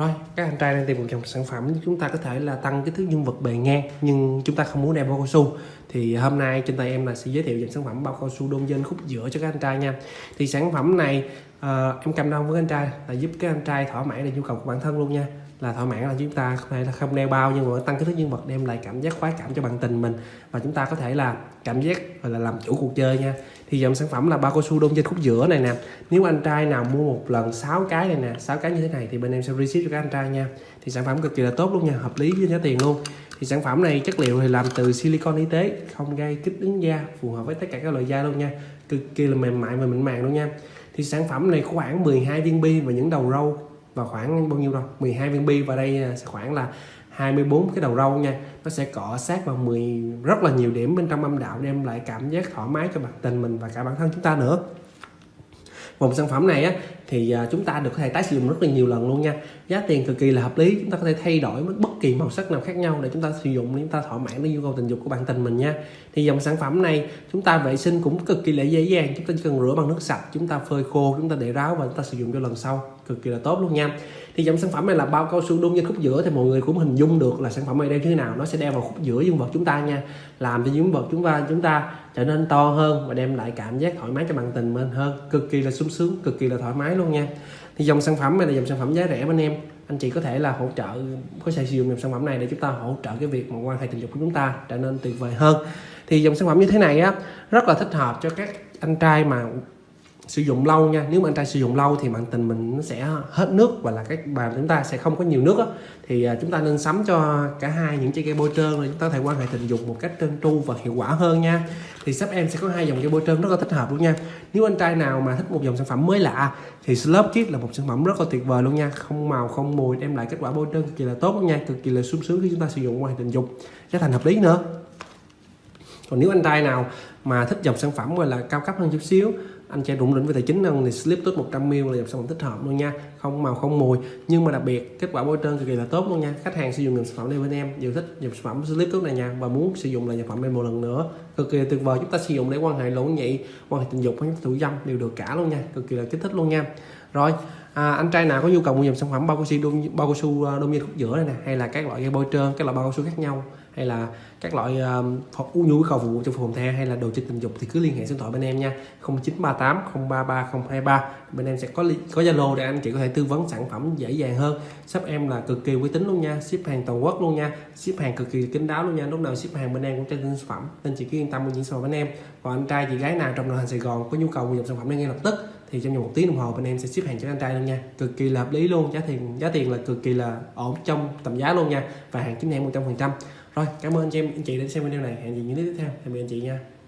Rồi, các anh trai đang tìm một dòng sản phẩm chúng ta có thể là tăng cái thước dương vật bề ngang nhưng chúng ta không muốn đeo bao cao su. Thì hôm nay trên tay em là sẽ giới thiệu dòng sản phẩm bao cao su đôn dên khúc giữa cho các anh trai nha. Thì sản phẩm này uh, em cầm đông với anh trai là giúp các anh trai thỏa mãn được nhu cầu của bản thân luôn nha là thỏa mãn là chúng ta không thể là không đeo bao nhưng mà tăng kích thước nhân vật, đem lại cảm giác khoái cảm cho bạn tình mình. Và chúng ta có thể là cảm giác gọi là làm chủ cuộc chơi nha. Thì dòng sản phẩm là bao cao su đôn trên khúc giữa này nè. Nếu anh trai nào mua một lần 6 cái này nè 6 cái như thế này thì bên em sẽ receive cho các anh trai nha. Thì sản phẩm cực kỳ là tốt luôn nha, hợp lý với giá tiền luôn. Thì sản phẩm này chất liệu thì làm từ silicon y tế, không gây kích ứng da, phù hợp với tất cả các loại da luôn nha. Cực kỳ là mềm mại và mịn màng luôn nha. Thì sản phẩm này khoảng 12 viên bi và những đầu râu và khoảng bao nhiêu đâu? 12 viên bi và đây à, sẽ khoảng là 24 cái đầu râu nha. Nó sẽ cọ sát vào 10 rất là nhiều điểm bên trong âm đạo đem lại cảm giác thoải mái cho bạn tình mình và cả bản thân chúng ta nữa. Vùng sản phẩm này á thì chúng ta được có thể tái sử dụng rất là nhiều lần luôn nha giá tiền cực kỳ là hợp lý chúng ta có thể thay đổi bất kỳ màu sắc nào khác nhau để chúng ta sử dụng để chúng ta thỏa mãn cái nhu cầu tình dục của bạn tình mình nha thì dòng sản phẩm này chúng ta vệ sinh cũng cực kỳ là dễ dàng chúng ta chỉ cần rửa bằng nước sạch chúng ta phơi khô chúng ta để ráo và chúng ta sử dụng cho lần sau cực kỳ là tốt luôn nha thì dòng sản phẩm này là bao cao su đun trên khúc giữa thì mọi người cũng hình dung được là sản phẩm này đeo như thế nào nó sẽ đeo vào khúc giữa dương vật chúng ta nha làm cho dương vật chúng ta chúng ta trở nên to hơn và đem lại cảm giác thoải mái cho bạn tình mình hơn cực kỳ là sung sướng cực kỳ là thoải mái luôn nha. Thì dòng sản phẩm này là dòng sản phẩm giá rẻ bên em. Anh chị có thể là hỗ trợ, có thể sử dụng dòng sản phẩm này để chúng ta hỗ trợ cái việc mà quan hệ tình dục của chúng ta trở nên tuyệt vời hơn. Thì dòng sản phẩm như thế này á, rất là thích hợp cho các anh trai mà sử dụng lâu nha. Nếu mà anh trai sử dụng lâu thì mạng tình mình nó sẽ hết nước và là các bàn chúng ta sẽ không có nhiều nước á. Thì à, chúng ta nên sắm cho cả hai những chiếc cây bôi trơn để chúng ta có thể quan hệ tình dục một cách trơn tru và hiệu quả hơn nha. Thì sắp em sẽ có hai dòng cây bôi trơn rất là thích hợp luôn nha. Nếu anh trai nào mà thích một dòng sản phẩm mới lạ, thì Slurp Kit là một sản phẩm rất là tuyệt vời luôn nha. Không màu, không mùi, đem lại kết quả bôi trơn cực kỳ là tốt luôn nha. Cực kỳ là sung sướng khi chúng ta sử dụng quan hệ tình dục. Giá thành hợp lý nữa. Còn nếu anh trai nào mà thích dòng sản phẩm gọi là cao cấp hơn chút xíu. Anh trai rủng rỉnh về tài chính hơn thì slip tốt 100ml là dòng sản phẩm thích hợp luôn nha. Không màu không mùi. Nhưng mà đặc biệt kết quả bôi trơn cực kỳ là tốt luôn nha. Khách hàng sử dụng dòng sản phẩm này bên em đều thích dòng sản phẩm slip tốt này nha và muốn sử dụng là dòng phẩm này một lần nữa. Cực kỳ tuyệt vời chúng ta sử dụng để quan hệ lỗ nhị quan hệ tình dục hay thủ dâm đều được cả luôn nha. Cực kỳ là kích thích luôn nha. Rồi à, anh trai nào có nhu cầu mua dòng sản phẩm bao cao su bao cao su à, đôm khúc giữa này nè hay là các loại dây bôi trơn các loại bao cao su khác nhau hay là các loại à, uh, u nhu cầu phục vụ trong phòng the hay là đồ chơi tình dục thì cứ liên hệ số điện thoại bên em nha. 0938 033 023 bên em sẽ có có zalo để anh chị có thể tư vấn sản phẩm dễ dàng hơn. Shop em là cực kỳ uy tín luôn nha, ship hàng toàn quốc luôn nha, ship hàng cực kỳ kín đáo luôn nha. Lúc nào ship hàng bên em cũng trên sản phẩm, nên chị cứ yên tâm mua những sản phẩm bên em. Còn anh trai, chị gái nào trong nội thành Sài Gòn có nhu cầu mua sản phẩm ngay lập tức, thì trong vòng một tiếng đồng hồ bên em sẽ ship hàng cho anh trai luôn nha. Cực kỳ là hợp lý luôn, giá tiền giá tiền là cực kỳ là ổn trong tầm giá luôn nha. Và hàng chính hãng 100% rồi, cảm ơn anh chị anh chị đã xem video này. Hẹn gì những tiếp theo. Tạm biệt anh chị nha.